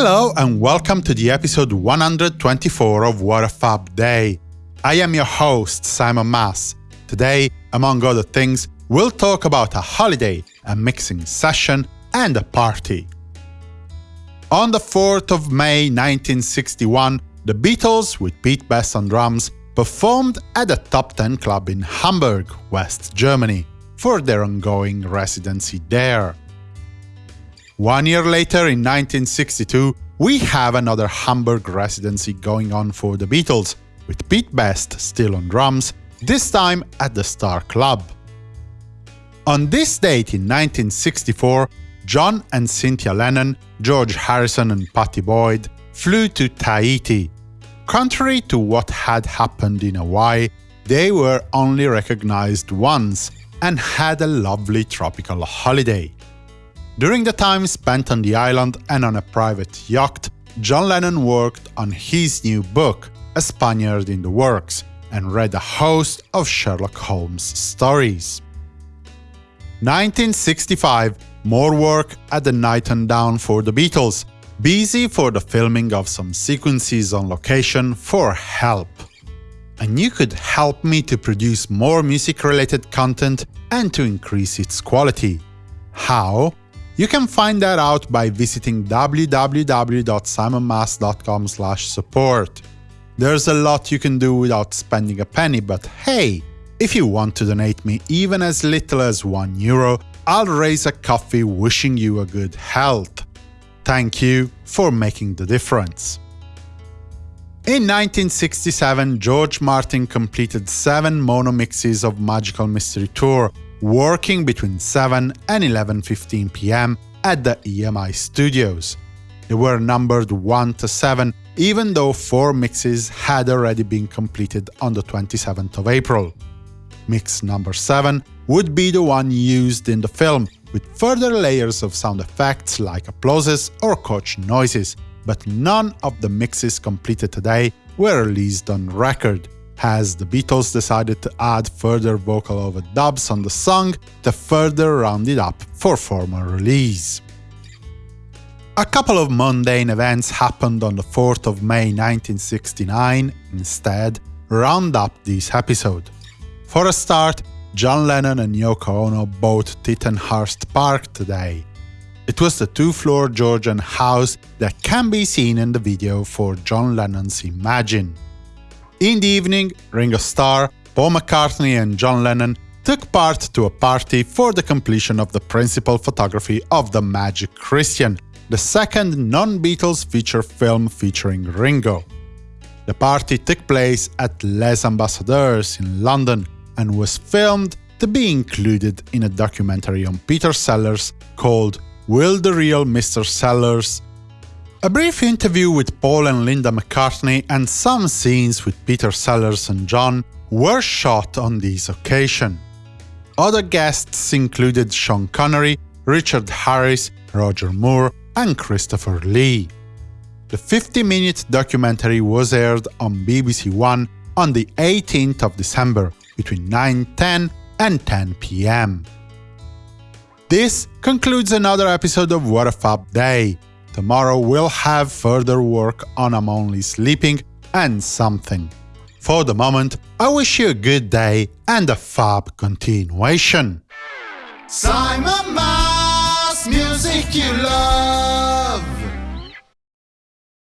Hello and welcome to the episode 124 of What a Fab Day. I am your host, Simon Mas. Today, among other things, we'll talk about a holiday, a mixing session, and a party. On the 4th of May 1961, the Beatles, with Pete Best on drums, performed at a Top 10 Club in Hamburg, West Germany, for their ongoing residency there. One year later, in 1962, we have another Hamburg residency going on for the Beatles, with Pete Best still on drums, this time at the Star Club. On this date in 1964, John and Cynthia Lennon, George Harrison and Pattie Boyd flew to Tahiti. Contrary to what had happened in Hawaii, they were only recognized once and had a lovely tropical holiday. During the time spent on the island and on a private yacht, John Lennon worked on his new book, A Spaniard in the Works, and read a host of Sherlock Holmes stories. 1965 more work at the Knighton Down for the Beatles, busy for the filming of some sequences on location for Help. And you could help me to produce more music-related content and to increase its quality. How? You can find that out by visiting www.simonmas.com support. There's a lot you can do without spending a penny, but hey, if you want to donate me even as little as 1 euro, I'll raise a coffee wishing you a good health. Thank you for making the difference. In 1967, George Martin completed seven mono mixes of Magical Mystery Tour, working between 7 and 11.15 pm at the EMI studios. They were numbered 1 to 7, even though four mixes had already been completed on the 27th of April. Mix number 7 would be the one used in the film, with further layers of sound effects like applauses or coach noises, but none of the mixes completed today were released on record, as the Beatles decided to add further vocal overdubs on the song to further round it up for formal release. A couple of mundane events happened on the 4th of May 1969 instead round up this episode. For a start, John Lennon and Yoko Ono bought Tittenhurst Park today. It was the two-floor Georgian house that can be seen in the video for John Lennon's Imagine. In the evening, Ringo Starr, Paul McCartney and John Lennon took part to a party for the completion of the principal photography of The Magic Christian, the second non-Beatles feature film featuring Ringo. The party took place at Les Ambassadeurs in London, and was filmed to be included in a documentary on Peter Sellers called Will the Real Mr. Sellers? A brief interview with Paul and Linda McCartney and some scenes with Peter Sellers and John were shot on this occasion. Other guests included Sean Connery, Richard Harris, Roger Moore, and Christopher Lee. The 50-minute documentary was aired on BBC One on the 18th of December, between 9.10 and 10 pm. This concludes another episode of What a Fab Day. Tomorrow we'll have further work on I'm Only Sleeping and something. For the moment, I wish you a good day and a fab continuation. Simon Mas, music you love.